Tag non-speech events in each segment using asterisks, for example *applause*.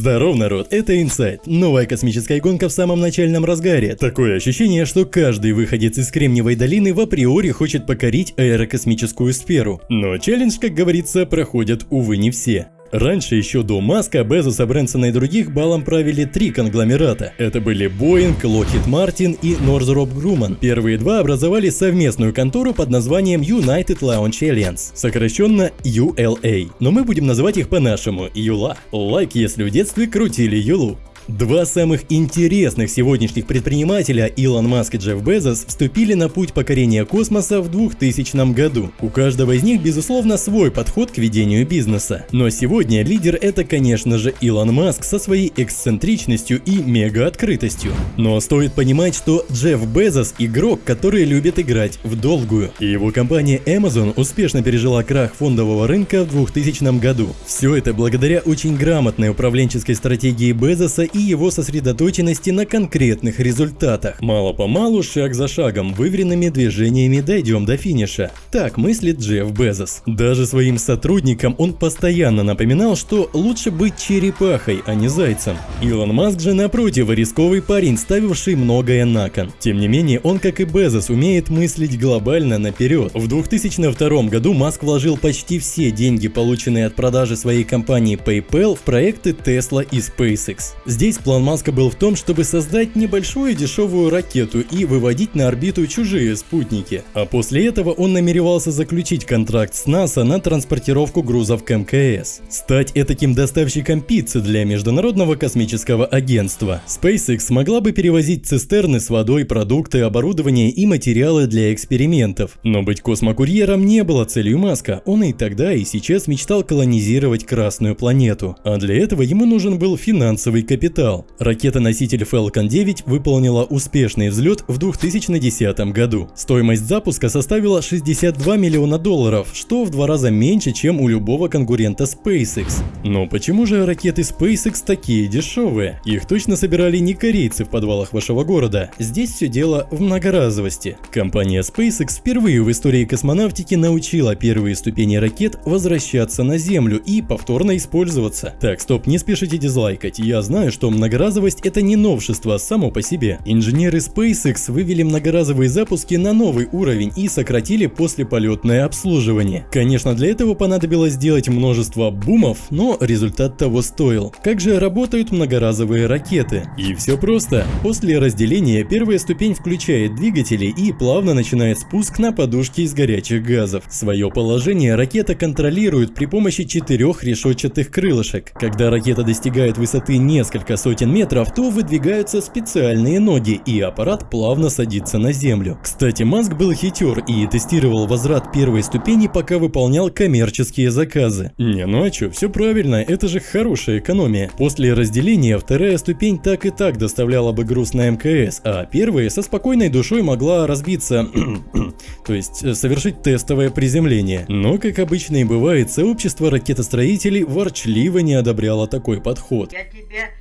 Здоров, народ, это Инсайт. Новая космическая гонка в самом начальном разгаре. Такое ощущение, что каждый выходец из Кремниевой долины в априори хочет покорить аэрокосмическую сферу. Но челлендж, как говорится, проходят, увы, не все. Раньше, еще до Маска, Безоса, Брэнсона и других балом правили три конгломерата. Это были Boeing, Lockheed Martin и Northrop Grumman. Первые два образовали совместную контору под названием United Launch Alliance, сокращенно ULA. Но мы будем называть их по-нашему – Юла. Лайк, если в детстве крутили Юлу. Два самых интересных сегодняшних предпринимателя, Илон Маск и Джефф Безос, вступили на путь покорения космоса в 2000 году. У каждого из них, безусловно, свой подход к ведению бизнеса. Но сегодня лидер это, конечно же, Илон Маск со своей эксцентричностью и мега-открытостью. Но стоит понимать, что Джефф Безос – игрок, который любит играть в долгую. И его компания Amazon успешно пережила крах фондового рынка в 2000 году. Все это благодаря очень грамотной управленческой стратегии Безоса и его сосредоточенности на конкретных результатах. Мало-помалу, шаг за шагом, выверенными движениями дойдем до финиша. Так мыслит Джефф Безос. Даже своим сотрудникам он постоянно напоминал, что лучше быть черепахой, а не зайцем. Илон Маск же напротив рисковый парень, ставивший многое на кон. Тем не менее, он, как и Безос, умеет мыслить глобально наперед. В 2002 году Маск вложил почти все деньги, полученные от продажи своей компании PayPal, в проекты Tesla и SpaceX. Здесь план Маска был в том, чтобы создать небольшую дешевую ракету и выводить на орбиту чужие спутники. А после этого он намеревался заключить контракт с НАСА на транспортировку грузов к МКС. Стать этаким доставщиком пиццы для Международного космического агентства. SpaceX смогла бы перевозить цистерны с водой, продукты, оборудование и материалы для экспериментов. Но быть космокурьером не было целью Маска. Он и тогда, и сейчас мечтал колонизировать Красную планету. А для этого ему нужен был финансовый капитал капитал. Ракета-носитель Falcon 9 выполнила успешный взлет в 2010 году. Стоимость запуска составила 62 миллиона долларов, что в два раза меньше, чем у любого конкурента SpaceX. Но почему же ракеты SpaceX такие дешевые? Их точно собирали не корейцы в подвалах вашего города. Здесь все дело в многоразовости. Компания SpaceX впервые в истории космонавтики научила первые ступени ракет возвращаться на Землю и повторно использоваться. Так, стоп, не спешите дизлайкать. Я знаю, что что многоразовость это не новшество само по себе. Инженеры SpaceX вывели многоразовые запуски на новый уровень и сократили послеполетное обслуживание. Конечно, для этого понадобилось сделать множество бумов, но результат того стоил. Как же работают многоразовые ракеты? И все просто. После разделения первая ступень включает двигатели и плавно начинает спуск на подушке из горячих газов. Свое положение ракета контролирует при помощи четырех решетчатых крылышек. Когда ракета достигает высоты несколько несколько сотен метров, то выдвигаются специальные ноги, и аппарат плавно садится на землю. Кстати, Маск был хитер и тестировал возврат первой ступени, пока выполнял коммерческие заказы. Не, ну а чё, все правильно, это же хорошая экономия. После разделения вторая ступень так и так доставляла бы груз на МКС, а первая со спокойной душой могла разбиться, *clears throat* то есть э, совершить тестовое приземление. Но, как обычно и бывает, сообщество ракетостроителей ворчливо не одобряло такой подход. Я тебе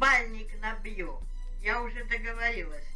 бальник набью. Я уже договорилась.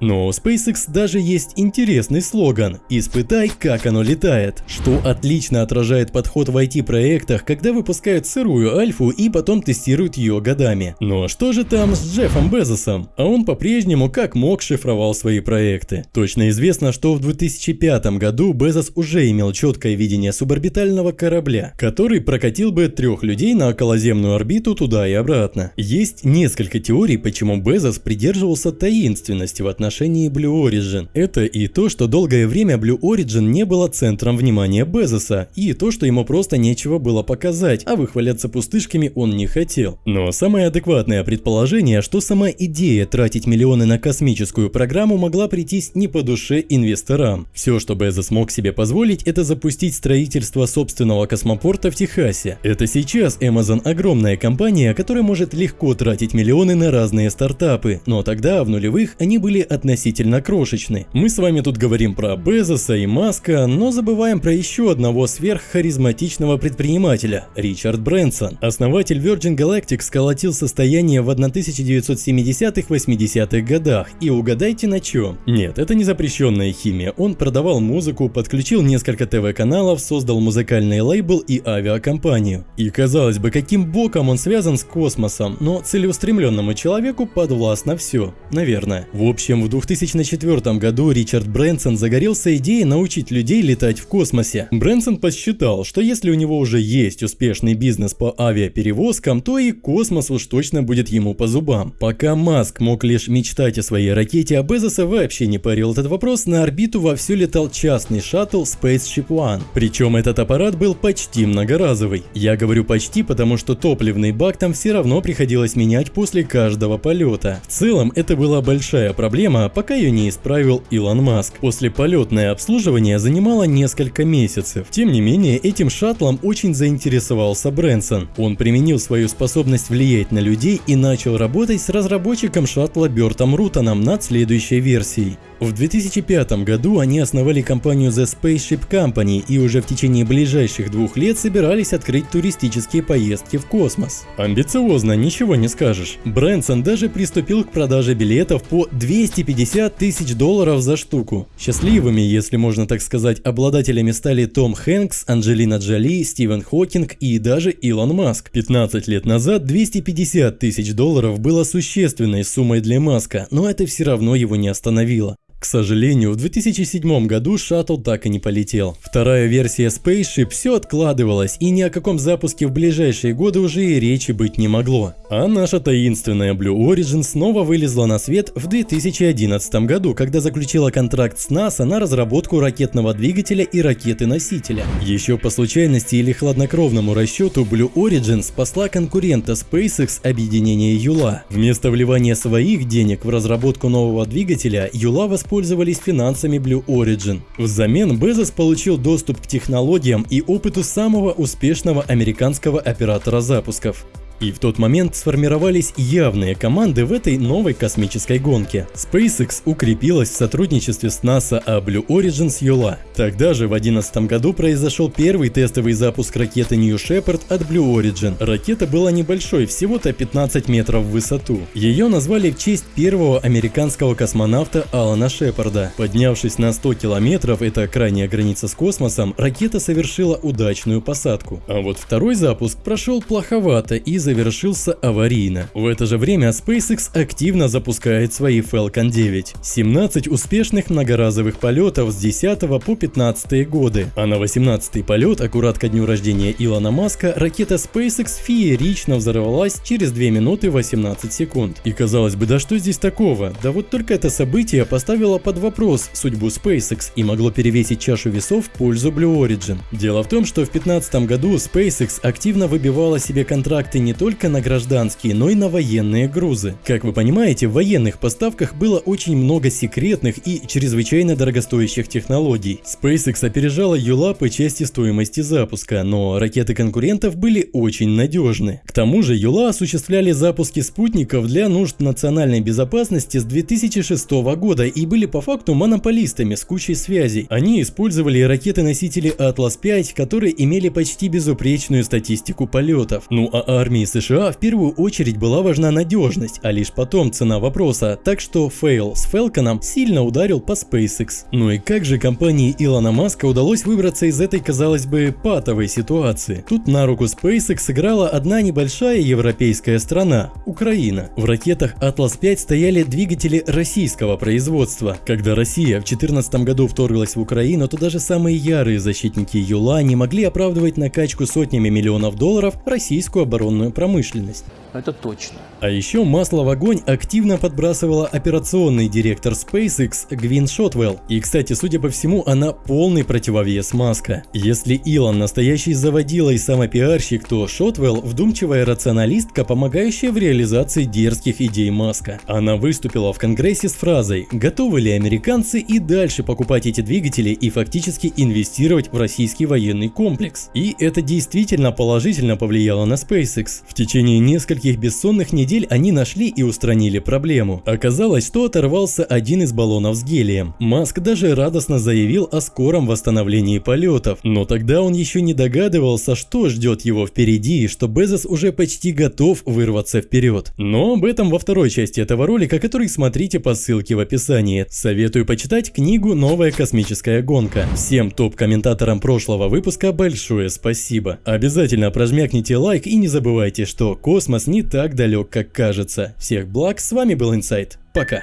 Но у SpaceX даже есть интересный слоган «Испытай, как оно летает», что отлично отражает подход в IT-проектах, когда выпускают сырую альфу и потом тестируют ее годами. Но что же там с Джеффом Безосом? А он по-прежнему как мог шифровал свои проекты. Точно известно, что в 2005 году Безос уже имел четкое видение суборбитального корабля, который прокатил бы трех людей на околоземную орбиту туда и обратно. Есть несколько теорий, почему Безос придерживался таинственности в отношении Blue Origin. Это и то, что долгое время Blue Origin не было центром внимания Безоса, и то, что ему просто нечего было показать, а выхваляться пустышками он не хотел. Но самое адекватное предположение, что сама идея тратить миллионы на космическую программу могла прийтись не по душе инвесторам. Все, что Безос мог себе позволить, это запустить строительство собственного космопорта в Техасе. Это сейчас Amazon огромная компания, которая может легко тратить миллионы на разные стартапы, но тогда, в нулевых, они были относительно крошечны. Мы с вами тут говорим про Безоса и Маска, но забываем про еще одного сверххаризматичного предпринимателя – Ричард Брэнсон. Основатель Virgin Galactic сколотил состояние в 1970-80-х годах, и угадайте на чем? Нет, это не запрещенная химия, он продавал музыку, подключил несколько ТВ-каналов, создал музыкальный лейбл и авиакомпанию. И казалось бы, каким боком он связан с космосом, но целеустремленному человеку подвластно все, наверное. В общем, в 2004 году Ричард Брэнсон загорелся идеей научить людей летать в космосе. Брэнсон посчитал, что если у него уже есть успешный бизнес по авиаперевозкам, то и космос уж точно будет ему по зубам. Пока Маск мог лишь мечтать о своей ракете, а Безоса вообще не парил этот вопрос, на орбиту вовсю летал частный шаттл Spaceship One. Причем этот аппарат был почти многоразовый. Я говорю почти, потому что топливный бак там все равно приходилось менять после каждого полета. В целом, это была большая проблема, пока ее не исправил Илон Маск. После полетное обслуживание занимало несколько месяцев. Тем не менее, этим шаттлом очень заинтересовался Брэнсон. Он применил свою способность влиять на людей и начал работать с разработчиком шаттла Бертом Рутоном над следующей версией. В 2005 году они основали компанию The Spaceship Company и уже в течение ближайших двух лет собирались открыть туристические поездки в космос. Амбициозно, ничего не скажешь. Брэнсон даже приступил к продаже билетов по 250 тысяч долларов за штуку. Счастливыми, если можно так сказать, обладателями стали Том Хэнкс, Анджелина Джоли, Стивен Хокинг и даже Илон Маск. 15 лет назад 250 тысяч долларов было существенной суммой для Маска, но это все равно его не остановило. К сожалению, в 2007 году шаттл так и не полетел. Вторая версия Spaceship все откладывалась, и ни о каком запуске в ближайшие годы уже и речи быть не могло. А наша таинственная Blue Origin снова вылезла на свет в 2011 году, когда заключила контракт с НАСА на разработку ракетного двигателя и ракеты-носителя. Еще по случайности или хладнокровному расчету Blue Origin спасла конкурента SpaceX объединение Юла. Вместо вливания своих денег в разработку нового двигателя, Юла воспользовалась воспользовались финансами Blue Origin. Взамен Безос получил доступ к технологиям и опыту самого успешного американского оператора запусков. И в тот момент сформировались явные команды в этой новой космической гонке. SpaceX укрепилась в сотрудничестве с NASA, а Blue Origin с Юла. Тогда же в 2011 году произошел первый тестовый запуск ракеты New Shepard от Blue Origin. Ракета была небольшой, всего-то 15 метров в высоту. Ее назвали в честь первого американского космонавта Алана Шепарда. Поднявшись на 100 километров, это крайняя граница с космосом, ракета совершила удачную посадку. А вот второй запуск прошел плоховато из-за завершился аварийно. В это же время SpaceX активно запускает свои Falcon 9. 17 успешных многоразовых полетов с 10 по 15 годы. А на 18 полет, аккурат ко дню рождения Илона Маска, ракета SpaceX феерично взорвалась через 2 минуты 18 секунд. И казалось бы, да что здесь такого? Да вот только это событие поставило под вопрос судьбу SpaceX и могло перевесить чашу весов в пользу Blue Origin. Дело в том, что в 2015 году SpaceX активно выбивала себе контракты не только на гражданские, но и на военные грузы. Как вы понимаете, в военных поставках было очень много секретных и чрезвычайно дорогостоящих технологий. SpaceX опережала Юла по части стоимости запуска, но ракеты конкурентов были очень надежны. К тому же Юла осуществляли запуски спутников для нужд национальной безопасности с 2006 года и были по факту монополистами с кучей связей. Они использовали ракеты-носители Atlas 5, которые имели почти безупречную статистику полетов. Ну а армии США в первую очередь была важна надежность, а лишь потом цена вопроса, так что фейл с Falcon сильно ударил по SpaceX. Ну и как же компании Илона Маска удалось выбраться из этой, казалось бы, патовой ситуации? Тут на руку SpaceX сыграла одна небольшая европейская страна – Украина. В ракетах Atlas 5 стояли двигатели российского производства. Когда Россия в 2014 году вторглась в Украину, то даже самые ярые защитники Юла не могли оправдывать накачку сотнями миллионов долларов российскую оборонную промышленность. Это точно. А еще масло в огонь активно подбрасывала операционный директор SpaceX Гвин Шотвелл. И, кстати, судя по всему, она полный противовес Маска. Если Илон настоящий заводила и самопиарщик, то Шотвелл вдумчивая рационалистка, помогающая в реализации дерзких идей Маска. Она выступила в Конгрессе с фразой «Готовы ли американцы и дальше покупать эти двигатели и фактически инвестировать в российский военный комплекс?» И это действительно положительно повлияло на SpaceX. В течение нескольких бессонных недель они нашли и устранили проблему. Оказалось, что оторвался один из баллонов с гелием. Маск даже радостно заявил о скором восстановлении полетов, но тогда он еще не догадывался, что ждет его впереди и что Безос уже почти готов вырваться вперед. Но об этом во второй части этого ролика, который смотрите по ссылке в описании. Советую почитать книгу «Новая космическая гонка». Всем топ-комментаторам прошлого выпуска большое спасибо. Обязательно прожмякните лайк и не забывайте, что космос не так далек, как кажется. Всех благ, с вами был Инсайт. Пока.